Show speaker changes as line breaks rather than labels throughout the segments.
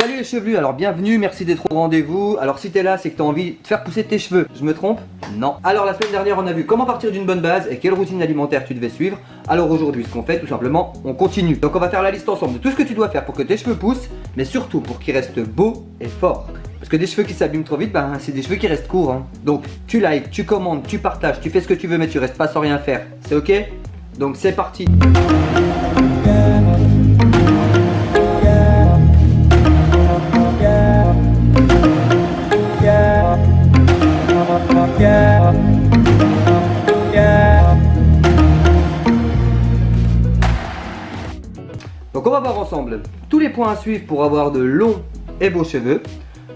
Salut les chevelus, alors bienvenue, merci d'être au rendez-vous. Alors si t'es là, c'est que t'as envie de faire pousser tes cheveux. Je me trompe? Non. Alors la semaine dernière, on a vu comment partir d'une bonne base et quelle routine alimentaire tu devais suivre. Alors aujourd'hui, ce qu'on fait, tout simplement, on continue. Donc on va faire la liste ensemble de tout ce que tu dois faire pour que tes cheveux poussent, mais surtout pour qu'ils restent beaux et forts. Parce que des cheveux qui s'abîment trop vite, ben, c'est des cheveux qui restent courts. hein. Donc tu likes, tu commandes, tu partages, tu fais ce que tu veux, mais tu restes pas sans rien faire. C'est ok? Donc c'est parti tous les points à suivre pour avoir de longs et beaux cheveux.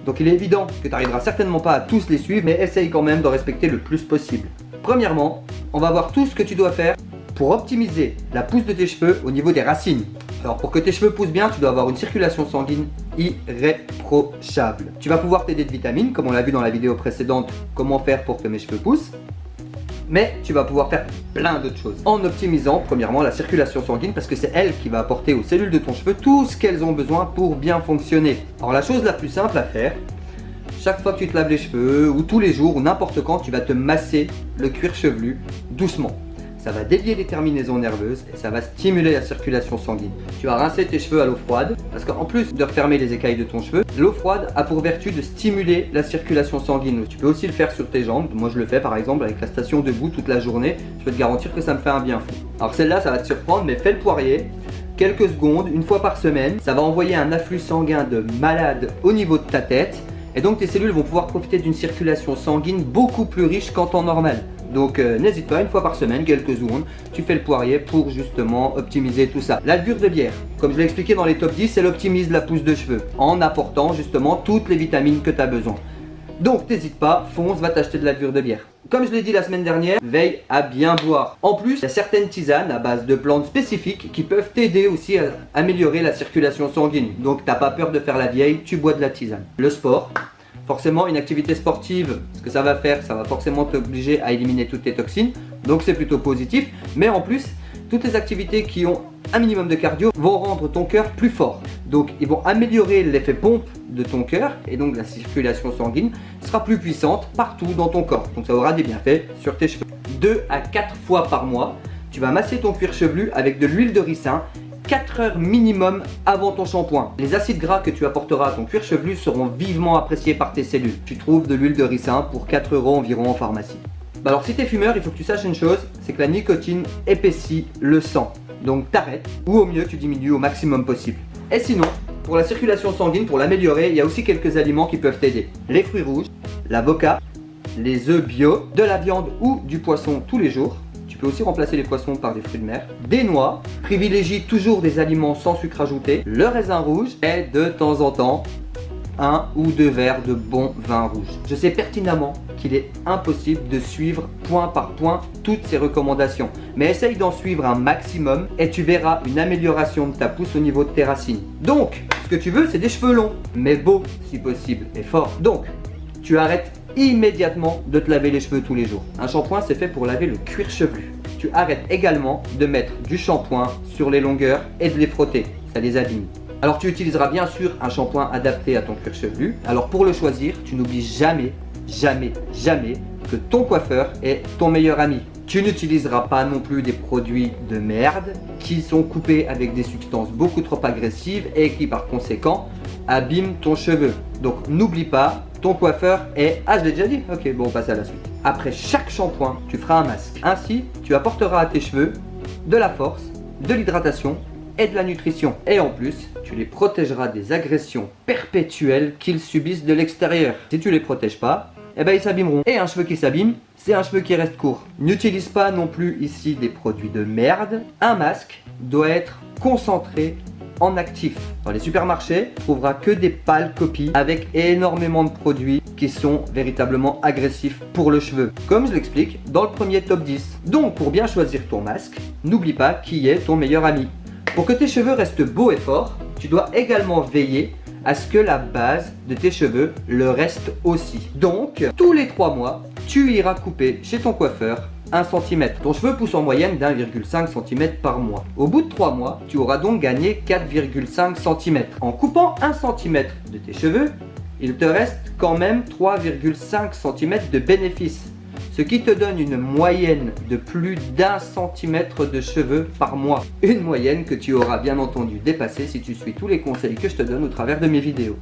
Donc il est évident que tu n'arriveras certainement pas à tous les suivre, mais essaye quand même de respecter le plus possible. Premièrement, on va voir tout ce que tu dois faire pour optimiser la pousse de tes cheveux au niveau des racines. Alors pour que tes cheveux poussent bien, tu dois avoir une circulation sanguine irréprochable. Tu vas pouvoir t'aider de vitamines, comme on l'a vu dans la vidéo précédente, comment faire pour que mes cheveux poussent mais tu vas pouvoir faire plein d'autres choses en optimisant premièrement la circulation sanguine parce que c'est elle qui va apporter aux cellules de ton cheveu tout ce qu'elles ont besoin pour bien fonctionner. Alors la chose la plus simple à faire, chaque fois que tu te laves les cheveux ou tous les jours ou n'importe quand, tu vas te masser le cuir chevelu doucement. Ça va dévier les terminaisons nerveuses et ça va stimuler la circulation sanguine. Tu vas rincer tes cheveux à l'eau froide parce qu'en plus de refermer les écailles de ton cheveu, l'eau froide a pour vertu de stimuler la circulation sanguine. Tu peux aussi le faire sur tes jambes. Moi je le fais par exemple avec la station debout toute la journée. Je peux te garantir que ça me fait un bien fou. Alors celle-là ça va te surprendre mais fais le poirier quelques secondes, une fois par semaine. Ça va envoyer un afflux sanguin de malade au niveau de ta tête. Et donc tes cellules vont pouvoir profiter d'une circulation sanguine beaucoup plus riche qu'en temps normal. Donc euh, n'hésite pas, une fois par semaine, quelques secondes, tu fais le poirier pour justement optimiser tout ça. La levure de bière, comme je l'ai expliqué dans les top 10, elle optimise la pousse de cheveux en apportant justement toutes les vitamines que tu as besoin. Donc n'hésite pas, fonce, va t'acheter de la de bière. Comme je l'ai dit la semaine dernière, veille à bien boire. En plus, il y a certaines tisanes à base de plantes spécifiques qui peuvent t'aider aussi à améliorer la circulation sanguine. Donc t'as pas peur de faire la vieille, tu bois de la tisane. Le sport, forcément une activité sportive, ce que ça va faire, ça va forcément t'obliger à éliminer toutes tes toxines, donc c'est plutôt positif, mais en plus, toutes les activités qui ont un minimum de cardio vont rendre ton cœur plus fort. Donc ils vont améliorer l'effet pompe de ton cœur et donc la circulation sanguine sera plus puissante partout dans ton corps. Donc ça aura des bienfaits sur tes cheveux. 2 à 4 fois par mois, tu vas masser ton cuir chevelu avec de l'huile de ricin 4 heures minimum avant ton shampoing. Les acides gras que tu apporteras à ton cuir chevelu seront vivement appréciés par tes cellules. Tu trouves de l'huile de ricin pour 4 euros environ en pharmacie. Bah alors si tu es fumeur, il faut que tu saches une chose, c'est que la nicotine épaissit le sang. Donc t'arrêtes ou au mieux tu diminues au maximum possible. Et sinon, pour la circulation sanguine, pour l'améliorer, il y a aussi quelques aliments qui peuvent t'aider. Les fruits rouges, l'avocat, les œufs bio, de la viande ou du poisson tous les jours. Peux aussi remplacer les poissons par des fruits de mer. Des noix, privilégie toujours des aliments sans sucre ajouté. Le raisin rouge et de temps en temps, un ou deux verres de bon vin rouge. Je sais pertinemment qu'il est impossible de suivre point par point toutes ces recommandations. Mais essaye d'en suivre un maximum et tu verras une amélioration de ta pousse au niveau de tes racines. Donc, ce que tu veux, c'est des cheveux longs, mais beaux si possible et forts. Donc, tu arrêtes immédiatement de te laver les cheveux tous les jours. Un shampoing, c'est fait pour laver le cuir chevelu. Tu arrêtes également de mettre du shampoing sur les longueurs et de les frotter. Ça les abîme. Alors tu utiliseras bien sûr un shampoing adapté à ton cuir chevelu. Alors pour le choisir, tu n'oublies jamais, jamais, jamais que ton coiffeur est ton meilleur ami. Tu n'utiliseras pas non plus des produits de merde qui sont coupés avec des substances beaucoup trop agressives et qui par conséquent abîment ton cheveu. Donc n'oublie pas, ton coiffeur est... Ah je l'ai déjà dit Ok bon on passe à la suite. Après chaque shampoing, tu feras un masque. Ainsi, tu apporteras à tes cheveux de la force, de l'hydratation et de la nutrition. Et en plus, tu les protégeras des agressions perpétuelles qu'ils subissent de l'extérieur. Si tu les protèges pas, eh ben ils s'abîmeront. Et un cheveu qui s'abîme, c'est un cheveu qui reste court. N'utilise pas non plus ici des produits de merde. Un masque doit être concentré en actif. Dans les supermarchés, tu trouveras que des pâles copies avec énormément de produits qui sont véritablement agressifs pour le cheveu. Comme je l'explique dans le premier top 10. Donc pour bien choisir ton masque, n'oublie pas qui est ton meilleur ami. Pour que tes cheveux restent beaux et forts, tu dois également veiller à ce que la base de tes cheveux le reste aussi. Donc, tous les 3 mois, tu iras couper chez ton coiffeur 1 cm. Ton cheveu pousse en moyenne d'1,5 cm par mois. Au bout de 3 mois, tu auras donc gagné 4,5 cm. En coupant 1 cm de tes cheveux, il te reste quand même 3,5 cm de bénéfice ce qui te donne une moyenne de plus d'un centimètre de cheveux par mois. Une moyenne que tu auras bien entendu dépasser si tu suis tous les conseils que je te donne au travers de mes vidéos.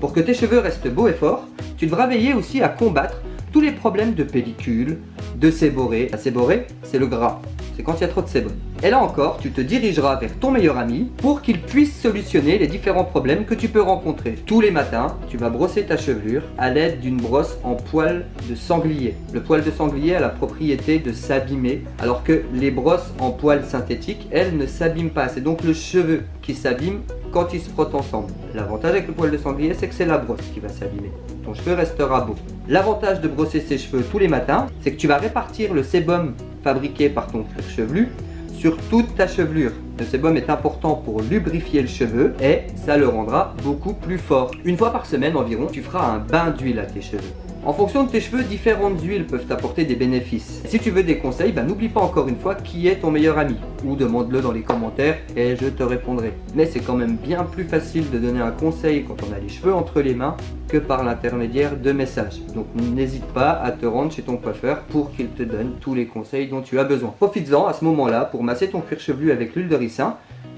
Pour que tes cheveux restent beaux et forts, tu devras veiller aussi à combattre tous les problèmes de pellicule, de séborrhée. La séborrhée, c'est le gras c'est quand il y a trop de sébum. Et là encore, tu te dirigeras vers ton meilleur ami pour qu'il puisse solutionner les différents problèmes que tu peux rencontrer. Tous les matins, tu vas brosser ta chevelure à l'aide d'une brosse en poil de sanglier. Le poil de sanglier a la propriété de s'abîmer, alors que les brosses en poil synthétique, elles ne s'abîment pas. C'est donc le cheveu qui s'abîme quand ils se frottent ensemble. L'avantage avec le poil de sanglier, c'est que c'est la brosse qui va s'abîmer. Ton cheveu restera beau. L'avantage de brosser ses cheveux tous les matins, c'est que tu vas répartir le sébum fabriqué par ton cuir chevelu sur toute ta chevelure. Le sébum est important pour lubrifier le cheveu et ça le rendra beaucoup plus fort. Une fois par semaine environ, tu feras un bain d'huile à tes cheveux. En fonction de tes cheveux, différentes huiles peuvent t'apporter des bénéfices. Si tu veux des conseils, bah, n'oublie pas encore une fois qui est ton meilleur ami. Ou demande-le dans les commentaires et je te répondrai. Mais c'est quand même bien plus facile de donner un conseil quand on a les cheveux entre les mains que par l'intermédiaire de messages. Donc n'hésite pas à te rendre chez ton coiffeur pour qu'il te donne tous les conseils dont tu as besoin. Profites-en à ce moment-là pour masser ton cuir chevelu avec l'huile de ricin,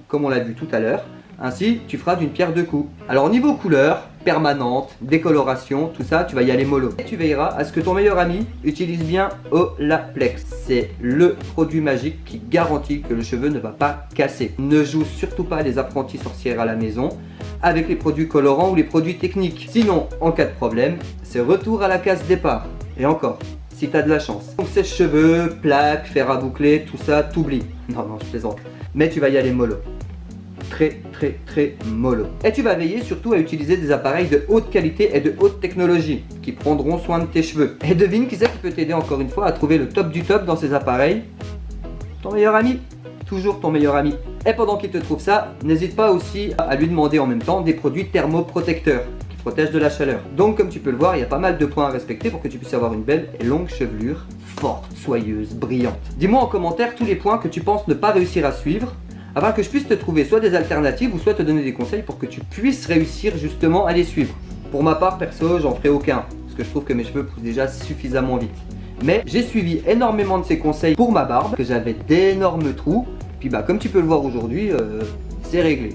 comme on l'a vu tout à l'heure. Ainsi, tu feras d'une pierre deux coups. Alors au niveau couleur, permanente, décoloration, tout ça, tu vas y aller mollo. Et tu veilleras à ce que ton meilleur ami utilise bien Olaplex. C'est le produit magique qui garantit que le cheveu ne va pas casser. Ne joue surtout pas les apprentis sorcières à la maison avec les produits colorants ou les produits techniques. Sinon, en cas de problème, c'est retour à la case départ. Et encore, si tu as de la chance. Donc sèche-cheveux, plaques, fer à boucler, tout ça, t'oublies. Non, non, je plaisante. Mais tu vas y aller mollo très très très mollo. Et tu vas veiller surtout à utiliser des appareils de haute qualité et de haute technologie qui prendront soin de tes cheveux. Et devine qui c'est qui peut t'aider encore une fois à trouver le top du top dans ces appareils? Ton meilleur ami Toujours ton meilleur ami. Et pendant qu'il te trouve ça, n'hésite pas aussi à lui demander en même temps des produits thermoprotecteurs qui protègent de la chaleur. Donc comme tu peux le voir, il y a pas mal de points à respecter pour que tu puisses avoir une belle et longue chevelure forte, soyeuse, brillante. Dis-moi en commentaire tous les points que tu penses ne pas réussir à suivre afin que je puisse te trouver soit des alternatives ou soit te donner des conseils pour que tu puisses réussir justement à les suivre. Pour ma part, perso, j'en ferai aucun, parce que je trouve que mes cheveux poussent déjà suffisamment vite. Mais j'ai suivi énormément de ces conseils pour ma barbe, que j'avais d'énormes trous. Puis bah comme tu peux le voir aujourd'hui, euh, c'est réglé.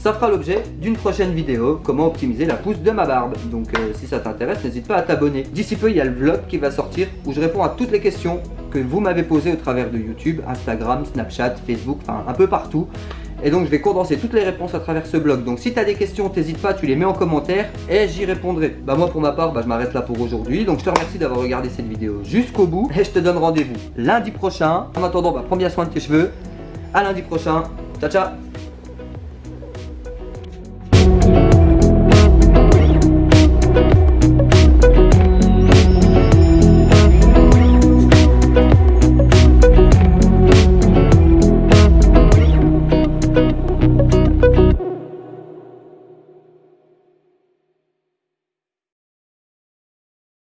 Ça fera l'objet d'une prochaine vidéo, comment optimiser la pousse de ma barbe. Donc euh, si ça t'intéresse, n'hésite pas à t'abonner. D'ici peu, il y a le vlog qui va sortir où je réponds à toutes les questions que vous m'avez posées au travers de YouTube, Instagram, Snapchat, Facebook, enfin un peu partout. Et donc je vais condenser toutes les réponses à travers ce blog. Donc si tu des questions, t'hésites pas, tu les mets en commentaire et j'y répondrai. Bah moi pour ma part, bah, je m'arrête là pour aujourd'hui. Donc je te remercie d'avoir regardé cette vidéo jusqu'au bout et je te donne rendez-vous lundi prochain. En attendant, bah, prends bien soin de tes cheveux. À lundi prochain. Ciao ciao